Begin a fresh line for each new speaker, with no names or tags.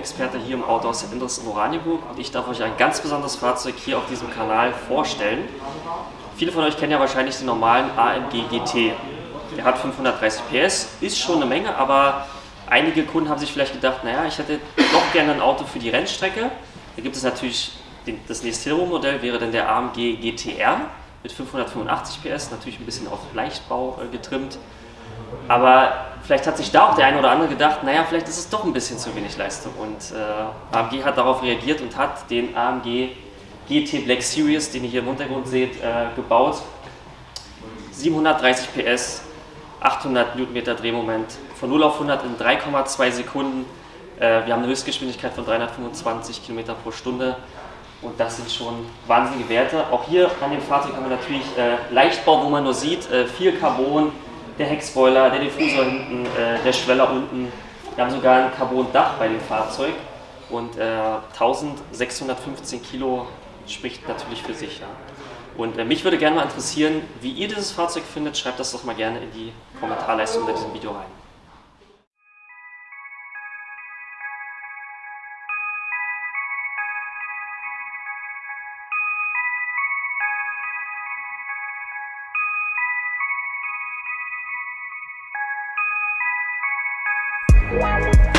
Autoexperte hier im Autohaus Endres in Oranienburg und ich darf euch ein ganz besonderes Fahrzeug hier auf diesem Kanal vorstellen. Viele von euch kennen ja wahrscheinlich den normalen AMG GT. Der hat 530 PS, ist schon eine Menge, aber einige Kunden haben sich vielleicht gedacht, naja, ich hätte doch gerne ein Auto für die Rennstrecke. Da gibt es natürlich den, das nächste Hero-Modell, wäre dann der AMG GTR mit 585 PS, natürlich ein bisschen auf Leichtbau äh, getrimmt. Aber vielleicht hat sich da auch der eine oder andere gedacht, naja, vielleicht ist es doch ein bisschen zu wenig Leistung. Und äh, AMG hat darauf reagiert und hat den AMG GT Black Series, den ihr hier im Hintergrund seht, äh, gebaut. 730 PS, 800 Newtonmeter Drehmoment, von 0 auf 100 in 3,2 Sekunden. Äh, wir haben eine Höchstgeschwindigkeit von 325 km pro Stunde und das sind schon wahnsinnige Werte. Auch hier an dem Fahrzeug haben wir natürlich äh, Leichtbau, wo man nur sieht, äh, viel Carbon, der Heckspoiler, der Diffusor hinten, äh, der Schweller unten. Wir haben sogar ein Carbon-Dach bei dem Fahrzeug und äh, 1615 Kilo spricht natürlich für sich. Ja. Und äh, mich würde gerne mal interessieren, wie ihr dieses Fahrzeug findet. Schreibt das doch mal gerne in die Kommentarleiste unter diesem Video rein.
Wow.